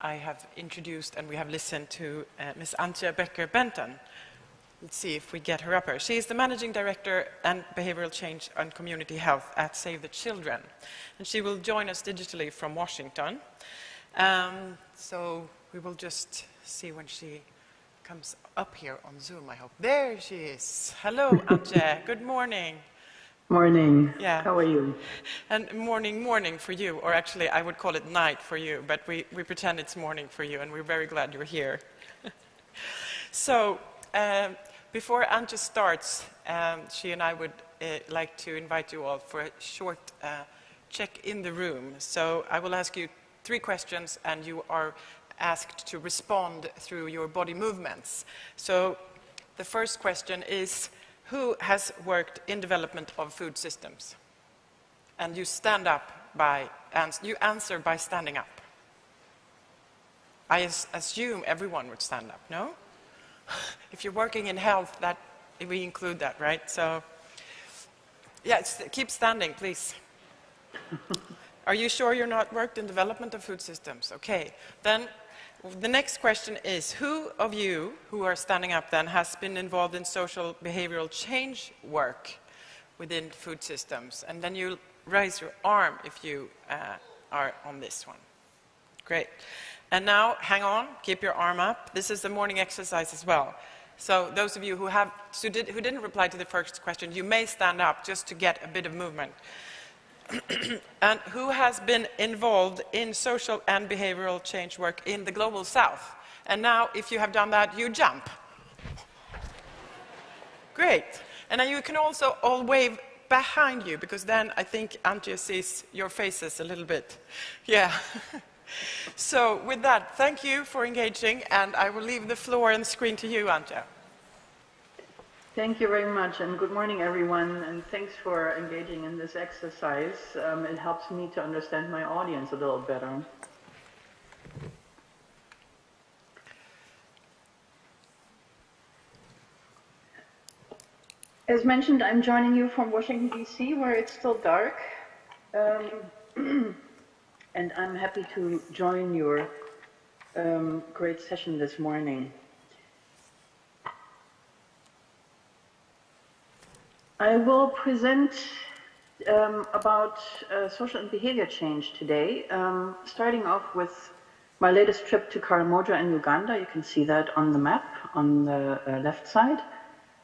I have introduced and we have listened to uh, Ms. Antje Becker-Benton. Let's see if we get her up here. She is the Managing Director and Behavioral Change and Community Health at Save the Children. And she will join us digitally from Washington. Um, so we will just see when she comes up here on Zoom, I hope. There she is. Hello, Antje. Good morning. Morning. Yeah. How are you? And morning, morning for you, or actually I would call it night for you, but we, we pretend it's morning for you, and we're very glad you're here. so, um, before Antje starts, um, she and I would uh, like to invite you all for a short uh, check in the room. So I will ask you three questions, and you are asked to respond through your body movements. So the first question is, who has worked in development of food systems? And you stand up by, and you answer by standing up. I assume everyone would stand up, no? if you're working in health, that, we include that, right? So, yeah, keep standing, please. Are you sure you're not worked in development of food systems? Okay. Then the next question is, who of you who are standing up then has been involved in social behavioral change work within food systems? And then you raise your arm if you uh, are on this one. Great. And now, hang on, keep your arm up. This is the morning exercise as well. So those of you who, have, who, did, who didn't reply to the first question, you may stand up just to get a bit of movement. and who has been involved in social and behavioral change work in the global south. And now, if you have done that, you jump. Great. And then you can also all wave behind you, because then I think Antje sees your faces a little bit. Yeah. so with that, thank you for engaging, and I will leave the floor and screen to you, Antje. Thank you very much, and good morning, everyone, and thanks for engaging in this exercise. Um, it helps me to understand my audience a little better. As mentioned, I'm joining you from Washington, D.C., where it's still dark. Um, and I'm happy to join your um, great session this morning. I will present um, about uh, social and behavior change today, um, starting off with my latest trip to Karamoja in Uganda. You can see that on the map on the uh, left side.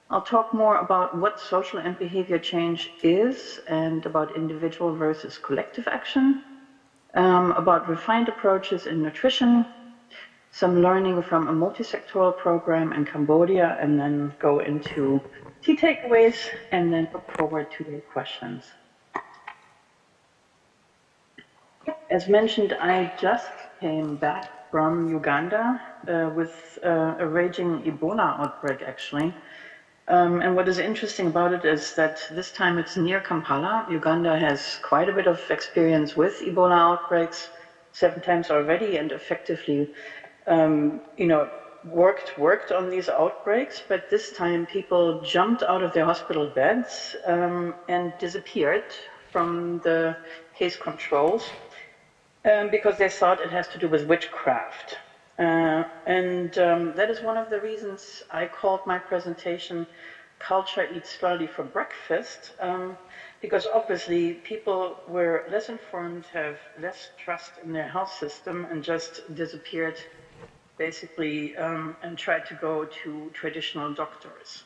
I'll talk more about what social and behavior change is and about individual versus collective action, um, about refined approaches in nutrition, some learning from a multi-sectoral program in Cambodia, and then go into key takeaways and then look forward to your questions. As mentioned, I just came back from Uganda uh, with uh, a raging Ebola outbreak, actually. Um, and what is interesting about it is that this time it's near Kampala. Uganda has quite a bit of experience with Ebola outbreaks, seven times already, and effectively, um, you know, worked worked on these outbreaks, but this time people jumped out of their hospital beds um, and disappeared from the case controls um, because they thought it has to do with witchcraft. Uh, and um, that is one of the reasons I called my presentation Culture Eats Slowly for Breakfast, um, because obviously people were less informed, have less trust in their health system, and just disappeared basically, um, and tried to go to traditional doctors.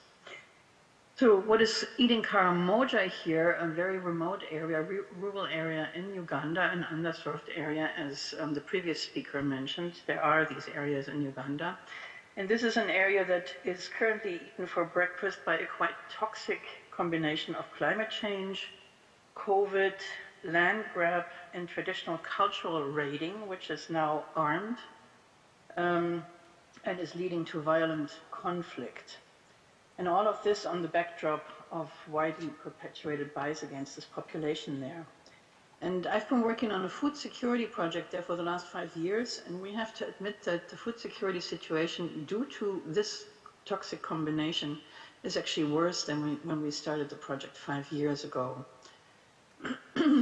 So what is eating Karamoja here, a very remote area, rural area in Uganda, an underserved area, as um, the previous speaker mentioned. There are these areas in Uganda. And this is an area that is currently eaten for breakfast by a quite toxic combination of climate change, COVID, land grab, and traditional cultural raiding, which is now armed um, and is leading to violent conflict. And all of this on the backdrop of widely perpetuated bias against this population there. And I've been working on a food security project there for the last five years, and we have to admit that the food security situation, due to this toxic combination, is actually worse than we, when we started the project five years ago.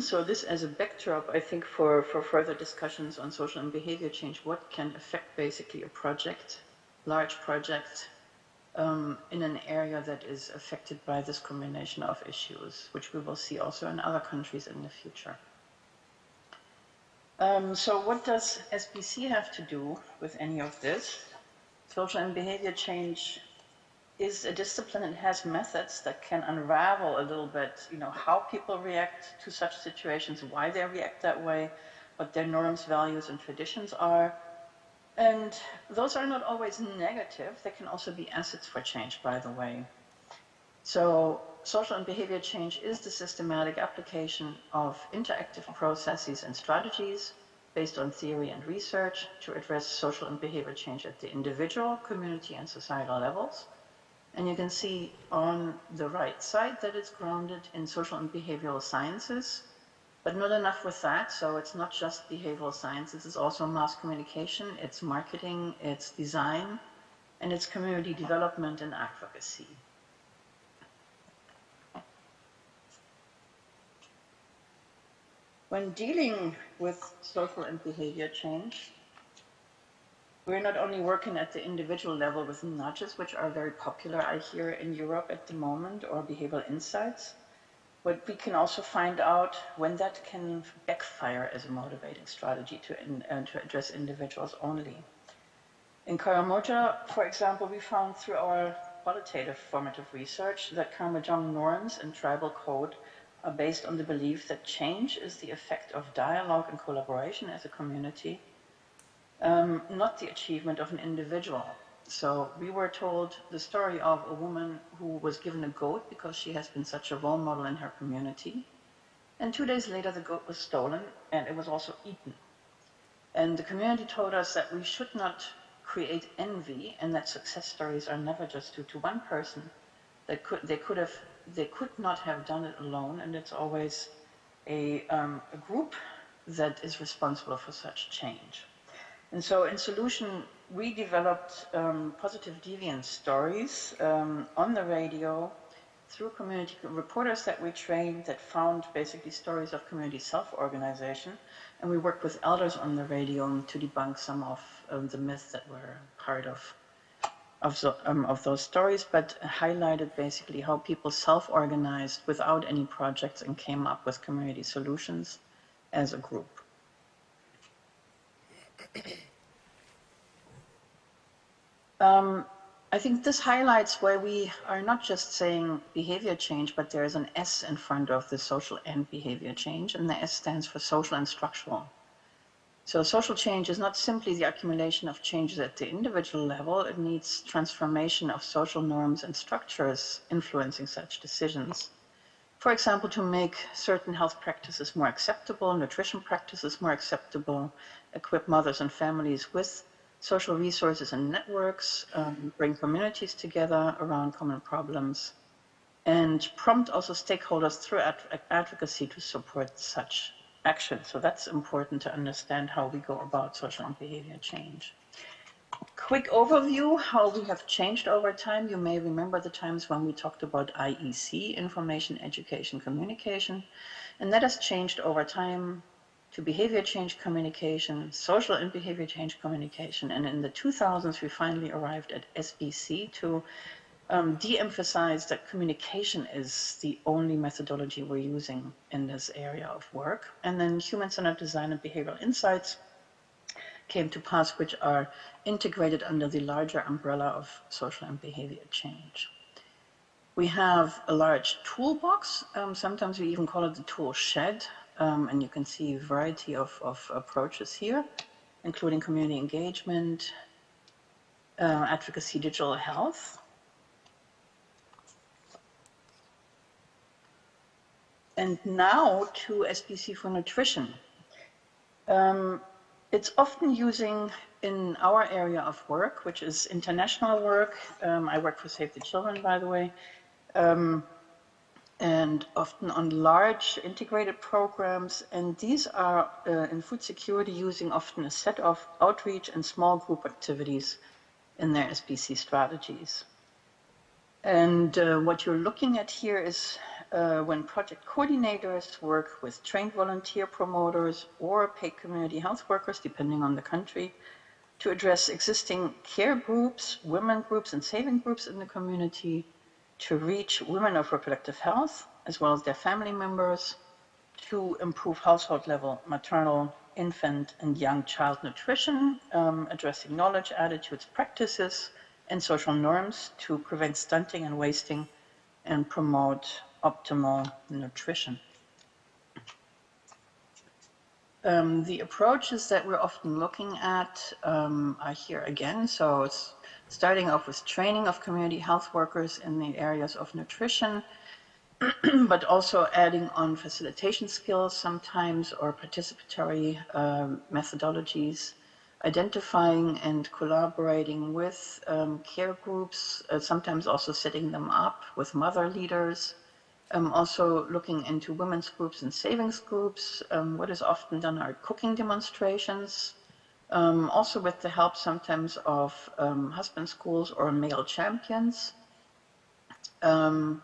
So this as a backdrop, I think, for, for further discussions on social and behavior change, what can affect basically a project, large project, um, in an area that is affected by this combination of issues, which we will see also in other countries in the future. Um, so what does SBC have to do with any of this? Social and behavior change is a discipline and has methods that can unravel a little bit, you know, how people react to such situations, why they react that way, what their norms, values, and traditions are. And those are not always negative. They can also be assets for change, by the way. So social and behavior change is the systematic application of interactive processes and strategies based on theory and research to address social and behavior change at the individual, community, and societal levels and you can see on the right side that it's grounded in social and behavioral sciences, but not enough with that. So it's not just behavioral sciences, it's also mass communication, it's marketing, it's design, and it's community development and advocacy. When dealing with social and behavior change, we're not only working at the individual level with nudges, which are very popular, I hear, in Europe at the moment, or behavioral insights, but we can also find out when that can backfire as a motivating strategy to, in, uh, to address individuals only. In Karamoja, for example, we found through our qualitative formative research that Karamojong norms and tribal code are based on the belief that change is the effect of dialogue and collaboration as a community um, not the achievement of an individual. So we were told the story of a woman who was given a goat because she has been such a role model in her community. And two days later, the goat was stolen and it was also eaten. And the community told us that we should not create envy and that success stories are never just due to one person. They could, they could, have, they could not have done it alone, and it's always a, um, a group that is responsible for such change. And so in Solution, we developed um, positive deviance stories um, on the radio through community reporters that we trained that found basically stories of community self-organization. And we worked with elders on the radio to debunk some of um, the myths that were part of of, the, um, of, those stories, but highlighted basically how people self-organized without any projects and came up with community solutions as a group. Um, I think this highlights why we are not just saying behavior change, but there is an S in front of the social and behavior change, and the S stands for social and structural. So social change is not simply the accumulation of changes at the individual level, it needs transformation of social norms and structures influencing such decisions. For example, to make certain health practices more acceptable, nutrition practices more acceptable, equip mothers and families with social resources and networks, um, bring communities together around common problems, and prompt also stakeholders through ad advocacy to support such action. So that's important to understand how we go about social and behavior change. Quick overview, how we have changed over time. You may remember the times when we talked about IEC, Information, Education, Communication, and that has changed over time to behavior change communication, social and behavior change communication. And in the 2000s, we finally arrived at SBC to um, de-emphasize that communication is the only methodology we're using in this area of work. And then human-centered design and behavioral insights came to pass, which are integrated under the larger umbrella of social and behavior change. We have a large toolbox. Um, sometimes we even call it the tool shed. Um, and you can see a variety of, of approaches here, including community engagement, uh, advocacy, digital health. And now to SBC for nutrition. Um, it's often using in our area of work, which is international work. Um, I work for Save the Children, by the way. Um, and often on large integrated programs. And these are uh, in food security using often a set of outreach and small group activities in their SBC strategies. And uh, what you're looking at here is uh, when project coordinators work with trained volunteer promoters or paid community health workers, depending on the country, to address existing care groups, women groups, and saving groups in the community, to reach women of reproductive health, as well as their family members, to improve household level maternal, infant, and young child nutrition, um, addressing knowledge, attitudes, practices, and social norms to prevent stunting and wasting and promote optimal nutrition. Um, the approaches that we're often looking at um, are here again. So it's starting off with training of community health workers in the areas of nutrition, but also adding on facilitation skills sometimes or participatory um, methodologies, identifying and collaborating with um, care groups, uh, sometimes also setting them up with mother leaders, um, also looking into women's groups and savings groups. Um, what is often done are cooking demonstrations, um, also with the help sometimes of um, husband schools or male champions. Um,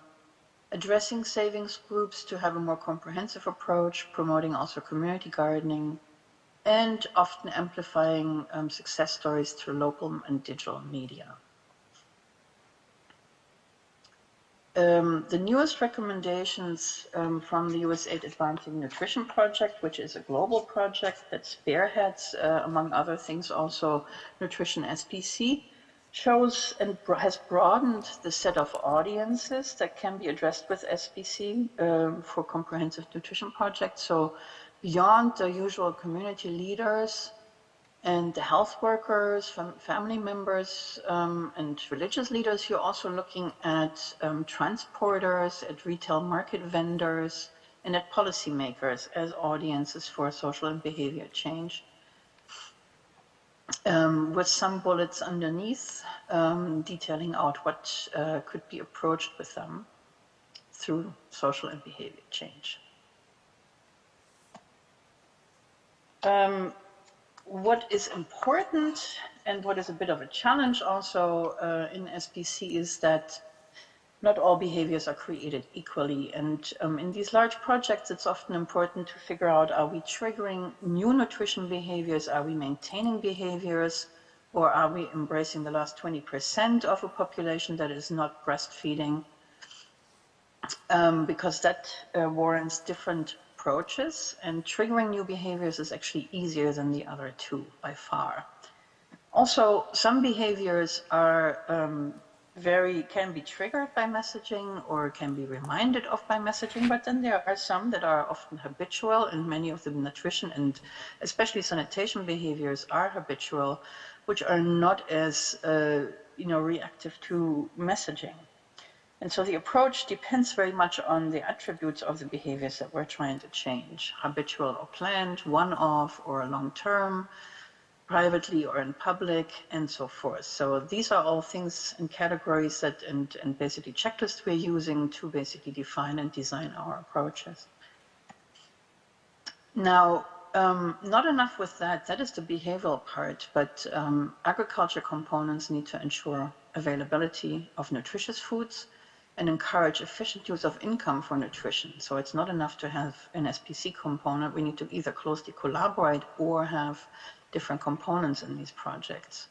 addressing savings groups to have a more comprehensive approach, promoting also community gardening, and often amplifying um, success stories through local and digital media. Um, the newest recommendations um, from the USAID Advancing Nutrition Project, which is a global project that spearheads, uh, among other things, also Nutrition SBC, shows and has broadened the set of audiences that can be addressed with SBC um, for comprehensive nutrition projects. So beyond the usual community leaders, and the health workers, fam family members, um, and religious leaders, you're also looking at um, transporters, at retail market vendors, and at policymakers as audiences for social and behavior change. Um, with some bullets underneath, um, detailing out what uh, could be approached with them through social and behavior change. What is important and what is a bit of a challenge also uh, in SBC is that not all behaviors are created equally. And um, in these large projects, it's often important to figure out, are we triggering new nutrition behaviors? Are we maintaining behaviors? Or are we embracing the last 20% of a population that is not breastfeeding? Um, because that uh, warrants different approaches and triggering new behaviors is actually easier than the other two by far. Also, some behaviors are um, very, can be triggered by messaging or can be reminded of by messaging, but then there are some that are often habitual and many of the nutrition and especially sanitation behaviors are habitual, which are not as, uh, you know, reactive to messaging. And so the approach depends very much on the attributes of the behaviors that we're trying to change, habitual or planned, one-off or long-term, privately or in public, and so forth. So these are all things and categories that, and, and basically checklists we're using to basically define and design our approaches. Now, um, not enough with that, that is the behavioral part, but um, agriculture components need to ensure availability of nutritious foods, and encourage efficient use of income for nutrition. So it's not enough to have an SBC component. We need to either closely collaborate or have different components in these projects.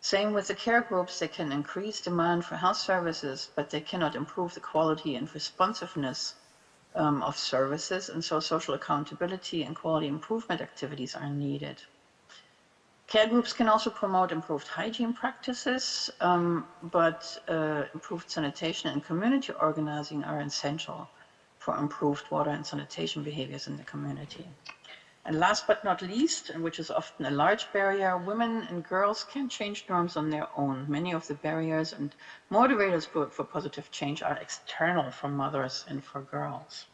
Same with the care groups, they can increase demand for health services, but they cannot improve the quality and responsiveness um, of services, and so social accountability and quality improvement activities are needed. Care groups can also promote improved hygiene practices, um, but uh, improved sanitation and community organizing are essential for improved water and sanitation behaviors in the community. And last but not least, and which is often a large barrier, women and girls can change norms on their own. Many of the barriers and motivators for positive change are external for mothers and for girls.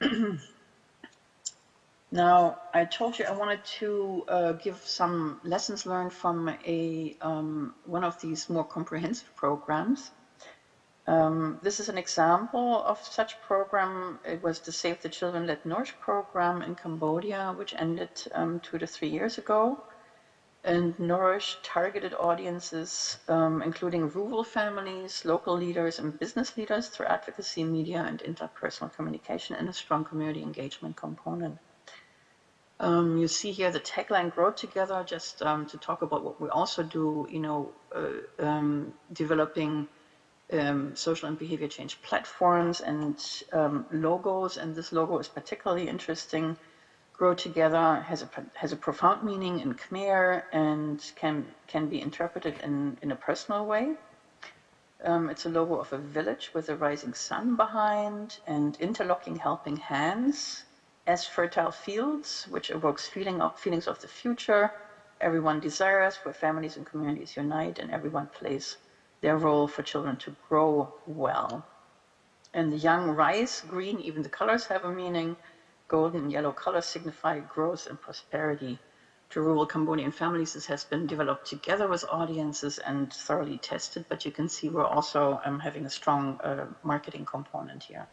Now, I told you I wanted to uh, give some lessons learned from a um, one of these more comprehensive programs. Um, this is an example of such program. It was the Save the Children Let Nourish program in Cambodia, which ended um, two to three years ago. and nourish targeted audiences, um, including rural families, local leaders, and business leaders through advocacy, media, and interpersonal communication, and a strong community engagement component. Um, you see here the tagline "Grow Together," just um, to talk about what we also do. You know, uh, um, developing um, social and behavior change platforms and um, logos, and this logo is particularly interesting grow together has a, has a profound meaning in Khmer and can, can be interpreted in, in a personal way. Um, it's a logo of a village with a rising sun behind and interlocking helping hands as fertile fields, which evokes feeling of, feelings of the future. Everyone desires where families and communities unite and everyone plays their role for children to grow well. And the young rice, green, even the colors have a meaning golden and yellow colors signify growth and prosperity. To rural Cambodian families, this has been developed together with audiences and thoroughly tested, but you can see we're also um, having a strong uh, marketing component here.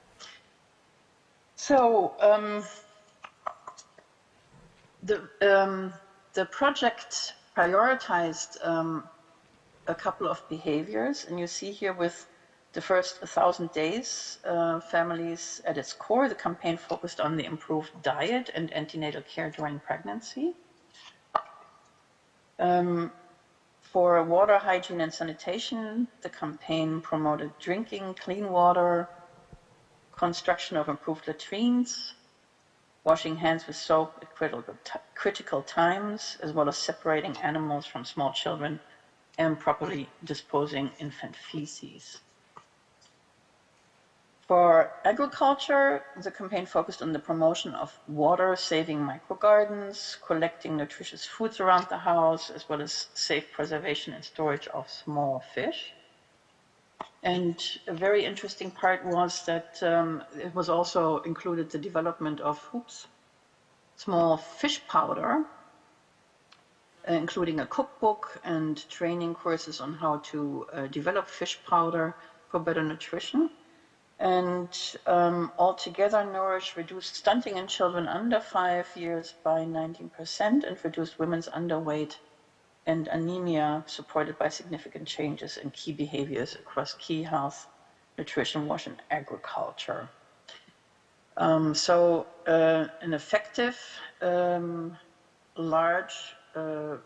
So um, the, um, the project prioritized um, a couple of behaviors, and you see here with the first 1,000 days, uh, families at its core, the campaign focused on the improved diet and antenatal care during pregnancy. Um, for water hygiene and sanitation, the campaign promoted drinking clean water, construction of improved latrines, washing hands with soap at critical, critical times, as well as separating animals from small children and properly disposing infant feces. For agriculture, the campaign focused on the promotion of water-saving microgardens, collecting nutritious foods around the house, as well as safe preservation and storage of small fish. And a very interesting part was that um, it was also included the development of oops, small fish powder, including a cookbook and training courses on how to uh, develop fish powder for better nutrition. And um, altogether Nourish reduced stunting in children under five years by 19% and reduced women's underweight and anemia supported by significant changes in key behaviors across key health, nutrition, wash, and agriculture. Um, so uh, an effective, um, large uh,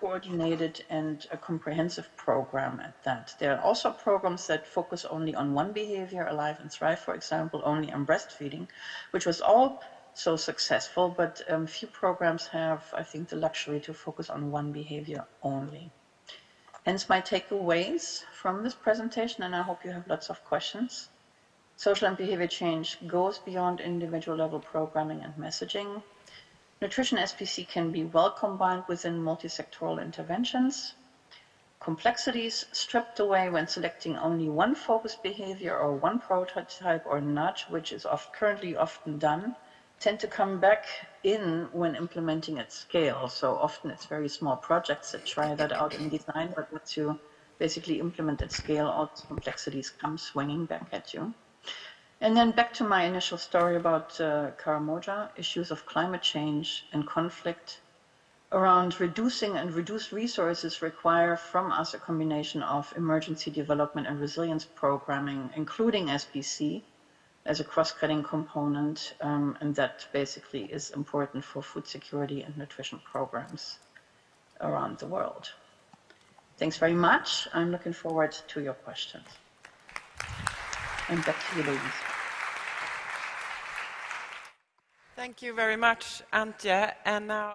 coordinated and a comprehensive program at that. There are also programs that focus only on one behavior, Alive and Thrive, for example, only on breastfeeding, which was all so successful, but um, few programs have, I think, the luxury to focus on one behavior only. Hence my takeaways from this presentation, and I hope you have lots of questions. Social and behavior change goes beyond individual level programming and messaging. Nutrition SBC can be well combined within multi-sectoral interventions. Complexities stripped away when selecting only one focus behavior or one prototype or nudge, which is oft, currently often done, tend to come back in when implementing at scale. So often it's very small projects that try that out in design, but once you basically implement at scale, all these complexities come swinging back at you. And then back to my initial story about uh, Karamoja, issues of climate change and conflict around reducing and reduced resources require from us a combination of emergency development and resilience programming, including SBC as a cross-cutting component, um, and that basically is important for food security and nutrition programs around the world. Thanks very much. I'm looking forward to your questions. And back to you, ladies. Thank you very much, Antje. And now